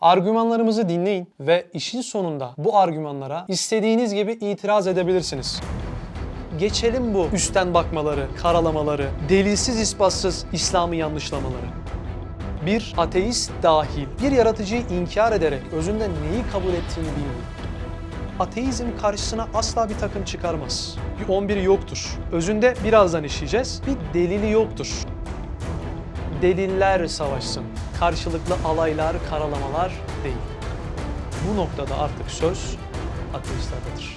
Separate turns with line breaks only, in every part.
Argümanlarımızı dinleyin ve işin sonunda bu argümanlara istediğiniz gibi itiraz edebilirsiniz. Geçelim bu üstten bakmaları, karalamaları, delilsiz ispatsız İslam'ı yanlışlamaları. Bir ateist dahil bir yaratıcıyı inkar ederek özünde neyi kabul ettiğini bilmiyor. Ateizm karşısına asla bir takım çıkarmaz. Bir 11 yoktur. Özünde birazdan işleyeceğiz. Bir delili yoktur. Deliller savaşsın. Karşılıklı alaylar, karalamalar değil. Bu noktada artık söz ateistlerdedir.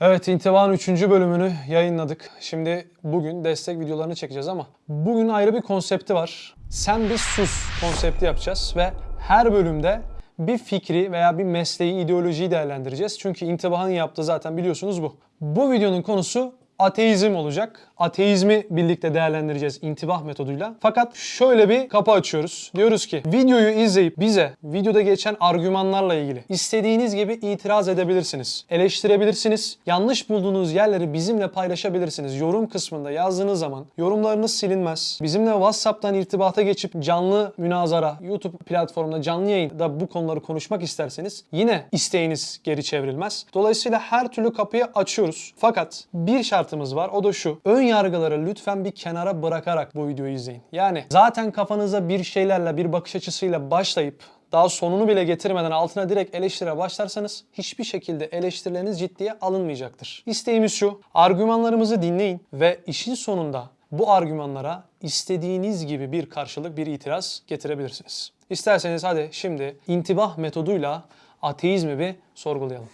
Evet, İntiba'nın 3. bölümünü yayınladık. Şimdi bugün destek videolarını çekeceğiz ama bugün ayrı bir konsepti var. Sen bir sus konsepti yapacağız ve her bölümde bir fikri veya bir mesleği, ideolojiyi değerlendireceğiz. Çünkü İntiba'nın yaptığı zaten biliyorsunuz bu. Bu videonun konusu ateizm olacak. Ateizmi birlikte değerlendireceğiz intibah metoduyla. Fakat şöyle bir kapı açıyoruz. Diyoruz ki videoyu izleyip bize videoda geçen argümanlarla ilgili istediğiniz gibi itiraz edebilirsiniz. Eleştirebilirsiniz. Yanlış bulduğunuz yerleri bizimle paylaşabilirsiniz. Yorum kısmında yazdığınız zaman yorumlarınız silinmez. Bizimle WhatsApp'tan irtibata geçip canlı münazara, YouTube platformunda canlı yayında bu konuları konuşmak isterseniz yine isteğiniz geri çevrilmez. Dolayısıyla her türlü kapıyı açıyoruz. Fakat bir şartımız var o da şu. Ön yargıları lütfen bir kenara bırakarak bu videoyu izleyin. Yani zaten kafanıza bir şeylerle, bir bakış açısıyla başlayıp daha sonunu bile getirmeden altına direkt eleştire başlarsanız hiçbir şekilde eleştirileriniz ciddiye alınmayacaktır. İsteğimiz şu, argümanlarımızı dinleyin ve işin sonunda bu argümanlara istediğiniz gibi bir karşılık, bir itiraz getirebilirsiniz. İsterseniz hadi şimdi intibah metoduyla ateizmi bir sorgulayalım.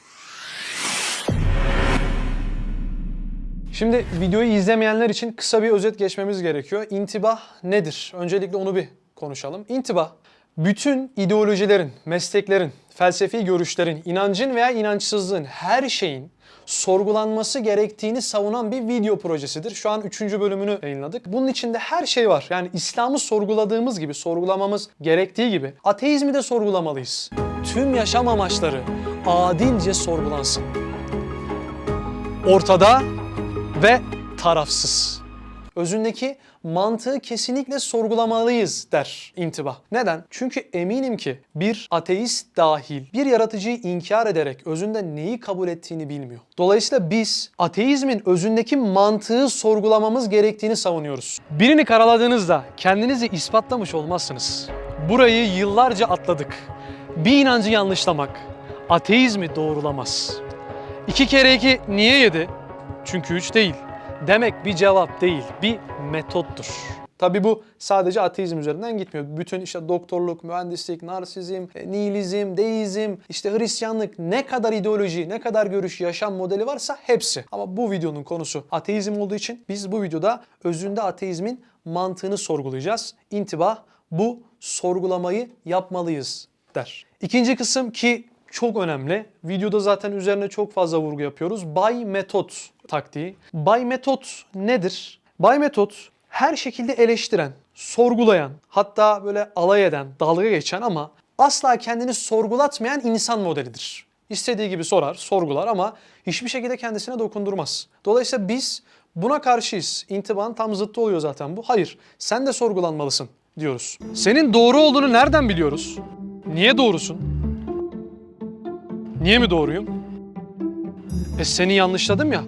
Şimdi videoyu izlemeyenler için kısa bir özet geçmemiz gerekiyor. İntibah nedir? Öncelikle onu bir konuşalım. İntibah, bütün ideolojilerin, mesleklerin, felsefi görüşlerin, inancın veya inançsızlığın, her şeyin sorgulanması gerektiğini savunan bir video projesidir. Şu an 3. bölümünü yayınladık. Bunun içinde her şey var. Yani İslam'ı sorguladığımız gibi, sorgulamamız gerektiği gibi ateizmi de sorgulamalıyız. Tüm yaşam amaçları adilce sorgulansın. Ortada ve tarafsız. Özündeki mantığı kesinlikle sorgulamalıyız der intibah. Neden? Çünkü eminim ki bir ateist dahil bir yaratıcıyı inkar ederek özünde neyi kabul ettiğini bilmiyor. Dolayısıyla biz ateizmin özündeki mantığı sorgulamamız gerektiğini savunuyoruz. Birini karaladığınızda kendinizi ispatlamış olmazsınız. Burayı yıllarca atladık. Bir inancı yanlışlamak ateizmi doğrulamaz. İki kere iki niye yedi? Çünkü üç değil. Demek bir cevap değil, bir metottur. Tabi bu sadece ateizm üzerinden gitmiyor. Bütün işte doktorluk, mühendislik, narsizm, e, nihilizm, deizm, işte Hristiyanlık ne kadar ideoloji, ne kadar görüş, yaşam modeli varsa hepsi. Ama bu videonun konusu ateizm olduğu için biz bu videoda özünde ateizmin mantığını sorgulayacağız. İntibah bu sorgulamayı yapmalıyız der. İkinci kısım ki çok önemli. Videoda zaten üzerine çok fazla vurgu yapıyoruz. Bay metot taktiği. Bay metot nedir? Bay metot her şekilde eleştiren, sorgulayan, hatta böyle alay eden, dalga geçen ama asla kendini sorgulatmayan insan modelidir. İstediği gibi sorar, sorgular ama hiçbir şekilde kendisine dokundurmaz. Dolayısıyla biz buna karşıyız. İntibanın tam zıttı oluyor zaten bu. Hayır, sen de sorgulanmalısın diyoruz. Senin doğru olduğunu nereden biliyoruz? Niye doğrusun? Niye mi doğruyum? E seni yanlışladım ya.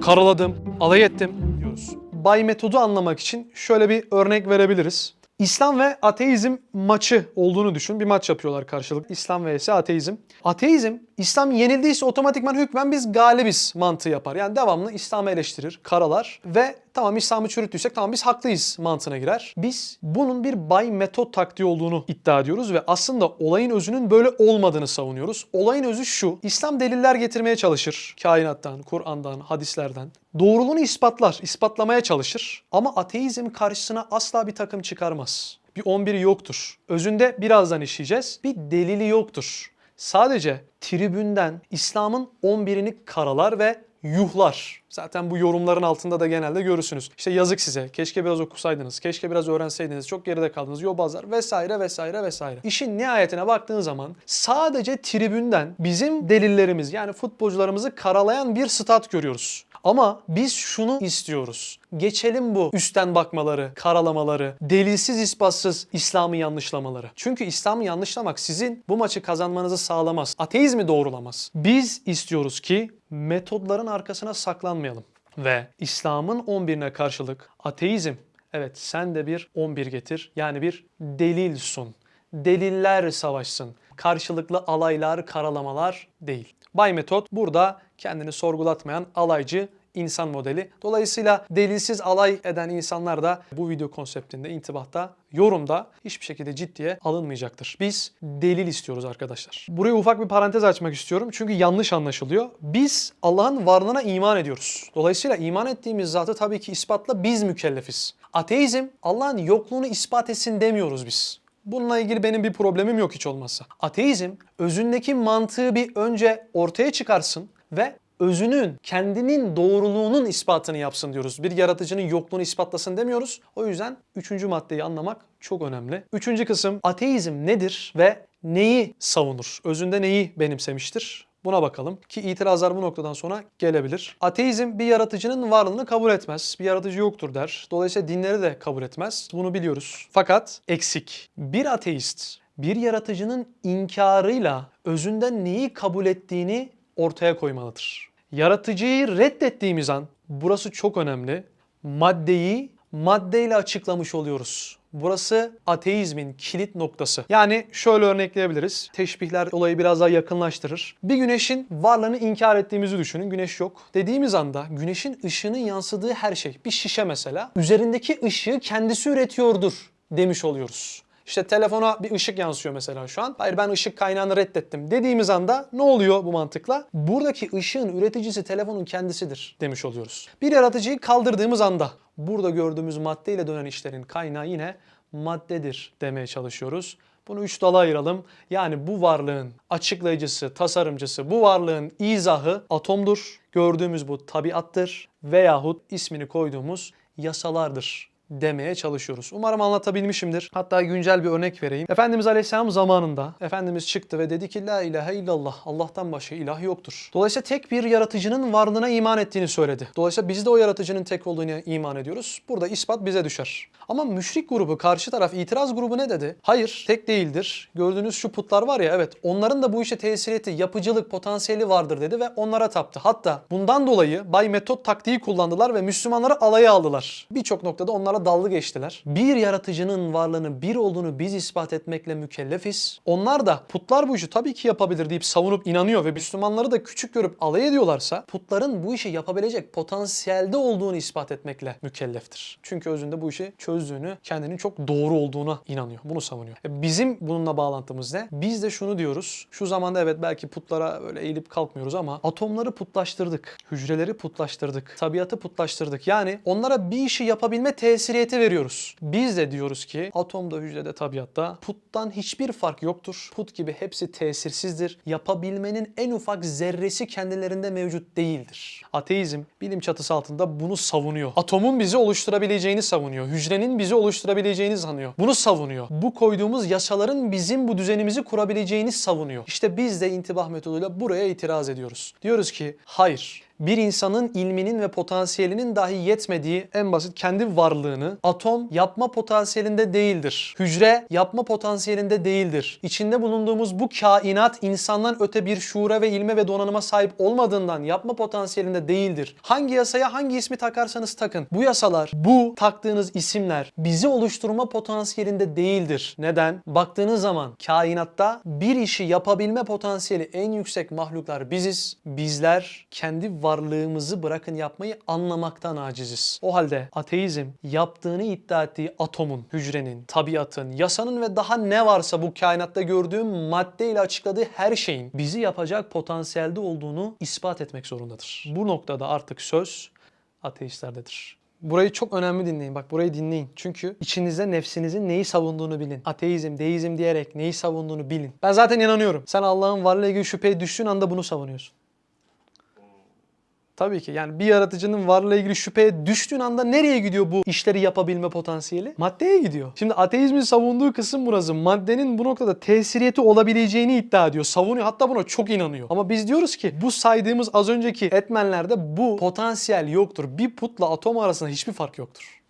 Karaladım, alay ettim diyoruz. Bay metodu anlamak için şöyle bir örnek verebiliriz. İslam ve ateizm maçı olduğunu düşün. Bir maç yapıyorlar karşılık. İslam vs ateizm. Ateizm, İslam yenildiyse otomatikman hükmen biz galibiz mantığı yapar. Yani devamlı İslam'ı eleştirir, karalar ve tamam İslam'ı çürüttüysek tamam biz haklıyız mantığına girer. Biz bunun bir bay metot taktiği olduğunu iddia ediyoruz ve aslında olayın özünün böyle olmadığını savunuyoruz. Olayın özü şu. İslam deliller getirmeye çalışır. Kainattan, Kur'an'dan, hadislerden. Doğruluğunu ispatlar, ispatlamaya çalışır. Ama ateizm karşısına asla bir takım çıkarmaz. Bir 11'i yoktur. Özünde birazdan işleyeceğiz. Bir delili yoktur. Sadece tribünden İslam'ın 11'ini karalar ve yuhlar. Zaten bu yorumların altında da genelde görürsünüz. İşte yazık size, keşke biraz okusaydınız, keşke biraz öğrenseydiniz, çok geride kaldınız, yobazlar vesaire vesaire vesaire. İşin nihayetine baktığın zaman sadece tribünden bizim delillerimiz yani futbolcularımızı karalayan bir stat görüyoruz. Ama biz şunu istiyoruz. Geçelim bu üstten bakmaları, karalamaları, delilsiz ispatsız İslam'ı yanlışlamaları. Çünkü İslam'ı yanlışlamak sizin bu maçı kazanmanızı sağlamaz. Ateizmi doğrulamaz. Biz istiyoruz ki metodların arkasına saklanmayalım. Ve İslam'ın 11'ine karşılık ateizm, evet sen de bir 11 getir. Yani bir delil sun. Deliller savaşsın. Karşılıklı alaylar, karalamalar değil. Bay Metot burada kendini sorgulatmayan alaycı insan modeli. Dolayısıyla delilsiz alay eden insanlar da bu video konseptinde, intibahta, yorumda hiçbir şekilde ciddiye alınmayacaktır. Biz delil istiyoruz arkadaşlar. Buraya ufak bir parantez açmak istiyorum çünkü yanlış anlaşılıyor. Biz Allah'ın varlığına iman ediyoruz. Dolayısıyla iman ettiğimiz zatı tabii ki ispatla biz mükellefiz. Ateizm Allah'ın yokluğunu ispat etsin demiyoruz biz. Bununla ilgili benim bir problemim yok hiç olmazsa. Ateizm özündeki mantığı bir önce ortaya çıkarsın ve özünün, kendinin doğruluğunun ispatını yapsın diyoruz. Bir yaratıcının yokluğunu ispatlasın demiyoruz. O yüzden üçüncü maddeyi anlamak çok önemli. Üçüncü kısım ateizm nedir ve neyi savunur? Özünde neyi benimsemiştir? Buna bakalım ki itirazlar bu noktadan sonra gelebilir. Ateizm bir yaratıcının varlığını kabul etmez. Bir yaratıcı yoktur der. Dolayısıyla dinleri de kabul etmez. Bunu biliyoruz. Fakat eksik. Bir ateist bir yaratıcının inkarıyla özünden neyi kabul ettiğini ortaya koymalıdır. Yaratıcıyı reddettiğimiz an burası çok önemli. Maddeyi maddeyle açıklamış oluyoruz. Burası ateizmin kilit noktası. Yani şöyle örnekleyebiliriz. Teşbihler olayı biraz daha yakınlaştırır. Bir güneşin varlığını inkar ettiğimizi düşünün. Güneş yok. Dediğimiz anda güneşin ışığının yansıdığı her şey, bir şişe mesela, üzerindeki ışığı kendisi üretiyordur demiş oluyoruz. İşte telefona bir ışık yansıyor mesela şu an. Hayır ben ışık kaynağını reddettim dediğimiz anda ne oluyor bu mantıkla? Buradaki ışığın üreticisi telefonun kendisidir demiş oluyoruz. Bir yaratıcıyı kaldırdığımız anda burada gördüğümüz maddeyle dönen işlerin kaynağı yine maddedir demeye çalışıyoruz. Bunu üç dala ayıralım. Yani bu varlığın açıklayıcısı, tasarımcısı, bu varlığın izahı atomdur. Gördüğümüz bu tabiattır veyahut ismini koyduğumuz yasalardır demeye çalışıyoruz. Umarım anlatabilmişimdir. Hatta güncel bir örnek vereyim. Efendimiz Aleyhisselam zamanında Efendimiz çıktı ve dedi ki La ilahe illallah Allah'tan başka ilah yoktur. Dolayısıyla tek bir yaratıcının varlığına iman ettiğini söyledi. Dolayısıyla biz de o yaratıcının tek olduğunu iman ediyoruz. Burada ispat bize düşer. Ama müşrik grubu, karşı taraf, itiraz grubu ne dedi? Hayır, tek değildir. Gördüğünüz şu putlar var ya evet onların da bu işe tesir etti, yapıcılık potansiyeli vardır dedi ve onlara taptı. Hatta bundan dolayı Bay Metot taktiği kullandılar ve Müslümanları alaya aldılar. Birçok noktada onlara dalga geçtiler. Bir yaratıcının varlığını, bir olduğunu biz ispat etmekle mükellefiz. Onlar da putlar bu işi tabii ki yapabilir deyip savunup inanıyor ve Müslümanları da küçük görüp alay ediyorlarsa putların bu işi yapabilecek potansiyelde olduğunu ispat etmekle mükelleftir. Çünkü özünde bu işi çözdüğünü, kendinin çok doğru olduğuna inanıyor. Bunu savunuyor. E Bizim bununla bağlantımız ne? Biz de şunu diyoruz. Şu zamanda evet belki putlara böyle eğilip kalkmıyoruz ama atomları putlaştırdık. Hücreleri putlaştırdık. Tabiatı putlaştırdık. Yani onlara bir işi yapabilme tesiriyeti veriyoruz. Biz de diyoruz ki atomda, hücrede, tabiatta puttan hiçbir fark yoktur. Put gibi hepsi tesirsizdir. Yapabilmenin en ufak zerresi kendilerinde mevcut değildir. Ateizm bilim çatısı altında bunu savunuyor. Atomun bizi oluşturabileceğini savunuyor. Hücrenin bizi oluşturabileceğini sanıyor. Bunu savunuyor. Bu koyduğumuz yasaların bizim bu düzenimizi kurabileceğini savunuyor. İşte biz de intibah metoduyla buraya itiraz ediyoruz. Diyoruz ki hayır bir insanın ilminin ve potansiyelinin dahi yetmediği en basit kendi varlığını atom yapma potansiyelinde değildir. Hücre yapma potansiyelinde değildir. İçinde bulunduğumuz bu kainat insandan öte bir şuura ve ilme ve donanıma sahip olmadığından yapma potansiyelinde değildir. Hangi yasaya hangi ismi takarsanız takın. Bu yasalar, bu taktığınız isimler bizi oluşturma potansiyelinde değildir. Neden? Baktığınız zaman kainatta bir işi yapabilme potansiyeli en yüksek mahluklar biziz. Bizler kendi varlığımızı bırakın yapmayı anlamaktan aciziz. O halde ateizm yaptığını iddia ettiği atomun, hücrenin, tabiatın, yasanın ve daha ne varsa bu kainatta gördüğüm maddeyle açıkladığı her şeyin bizi yapacak potansiyelde olduğunu ispat etmek zorundadır. Bu noktada artık söz ateistlerdedir. Burayı çok önemli dinleyin. Bak burayı dinleyin. Çünkü içinizde nefsinizin neyi savunduğunu bilin. Ateizm, deizm diyerek neyi savunduğunu bilin. Ben zaten inanıyorum. Sen Allah'ın varlığıyla ilgili şüpheye düştüğün anda bunu savunuyorsun. Tabii ki yani bir yaratıcının varlığıyla ilgili şüpheye düştüğün anda nereye gidiyor bu işleri yapabilme potansiyeli? Maddeye gidiyor. Şimdi ateizmin savunduğu kısım burası. Maddenin bu noktada tesiriyeti olabileceğini iddia ediyor. Savunuyor hatta buna çok inanıyor. Ama biz diyoruz ki bu saydığımız az önceki etmenlerde bu potansiyel yoktur. Bir putla atom arasında hiçbir fark yoktur.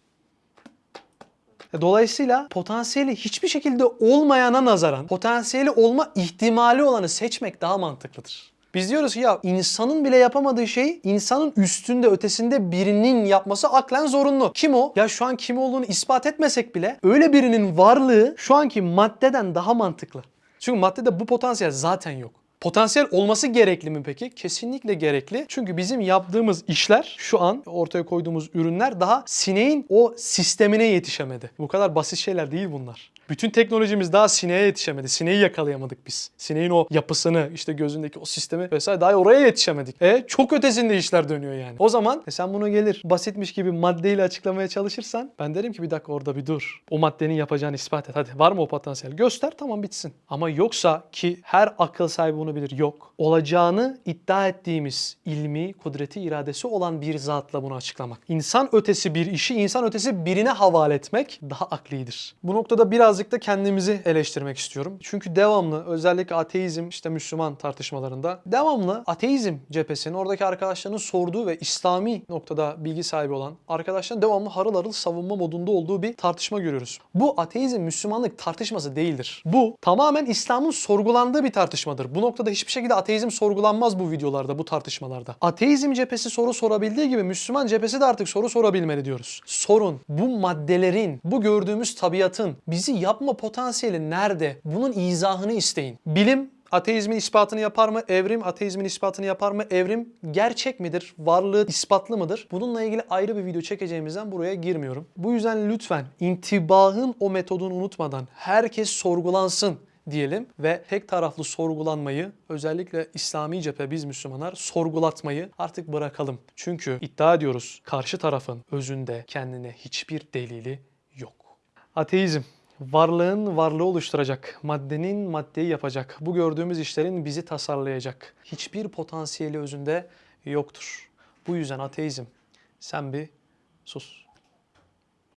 E, Dolayısıyla potansiyeli hiçbir şekilde olmayana nazaran potansiyeli olma ihtimali olanı seçmek daha mantıklıdır. Biz diyoruz ki ya insanın bile yapamadığı şey insanın üstünde ötesinde birinin yapması aklen zorunlu. Kim o? Ya şu an kim olduğunu ispat etmesek bile öyle birinin varlığı şu anki maddeden daha mantıklı. Çünkü maddede bu potansiyel zaten yok. Potansiyel olması gerekli mi peki? Kesinlikle gerekli. Çünkü bizim yaptığımız işler şu an ortaya koyduğumuz ürünler daha sineğin o sistemine yetişemedi. Bu kadar basit şeyler değil bunlar. Bütün teknolojimiz daha sineğe yetişemedi. Sineği yakalayamadık biz. Sineğin o yapısını, işte gözündeki o sistemi vesaire daha oraya yetişemedik. E çok ötesinde işler dönüyor yani. O zaman e sen bunu gelir basitmiş gibi maddeyle açıklamaya çalışırsan ben derim ki bir dakika orada bir dur. O maddenin yapacağını ispat et. Hadi var mı o potansiyel? Göster tamam bitsin. Ama yoksa ki her akıl sahibi bunu bilir yok. Olacağını iddia ettiğimiz ilmi, kudreti, iradesi olan bir zatla bunu açıklamak. İnsan ötesi bir işi insan ötesi birine havale etmek daha aklidir. Bu noktada birazcık da kendimizi eleştirmek istiyorum. Çünkü devamlı özellikle ateizm işte Müslüman tartışmalarında devamlı ateizm cephesinin oradaki arkadaşlarının sorduğu ve İslami noktada bilgi sahibi olan arkadaşların devamlı harıl harıl savunma modunda olduğu bir tartışma görüyoruz. Bu ateizm Müslümanlık tartışması değildir. Bu tamamen İslam'ın sorgulandığı bir tartışmadır. Bu noktada hiçbir şekilde ateizm sorgulanmaz bu videolarda, bu tartışmalarda. Ateizm cephesi soru sorabildiği gibi Müslüman cephesi de artık soru sorabilmeli diyoruz. Sorun bu maddelerin, bu gördüğümüz tabiatın bizi yapma potansiyeli nerede? Bunun izahını isteyin. Bilim Ateizmin ispatını yapar mı? Evrim ateizmin ispatını yapar mı? Evrim gerçek midir? Varlığı ispatlı mıdır? Bununla ilgili ayrı bir video çekeceğimizden buraya girmiyorum. Bu yüzden lütfen intibahın o metodunu unutmadan herkes sorgulansın diyelim ve tek taraflı sorgulanmayı özellikle İslami cephe biz Müslümanlar sorgulatmayı artık bırakalım. Çünkü iddia ediyoruz karşı tarafın özünde kendine hiçbir delili yok. Ateizm varlığın varlığı oluşturacak, maddenin maddeyi yapacak, bu gördüğümüz işlerin bizi tasarlayacak. Hiçbir potansiyeli özünde yoktur. Bu yüzden ateizm sen bir sus.